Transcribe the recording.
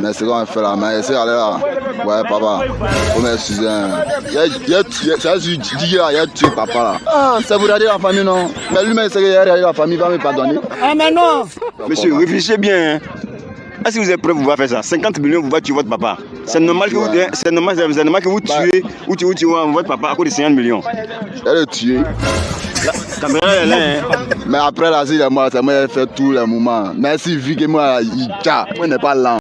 Mais c'est qu'on fait là, mais c'est allé là. Ouais, papa, faut m'excuser. Il a, il a tué, ça dit là, il a tué papa là. Ah, ça vous regarder la famille, non? Mais lui-même, c'est qu'il a la famille, il va me pardonner. Ah, mais non Monsieur, réfléchissez bien. Hein. Est-ce que vous êtes prêt pour faire ça? 50 millions, vous va tuer votre papa. C'est normal, que vous, c'est normal, normal que vous tuez ou tuez, tuez votre papa à cause de 50 millions. Elle est tuée. Hein. Mais après, là, c'est moi qui fait tous les moments. Merci, vu que moi, il t'a. on n'est pas lent.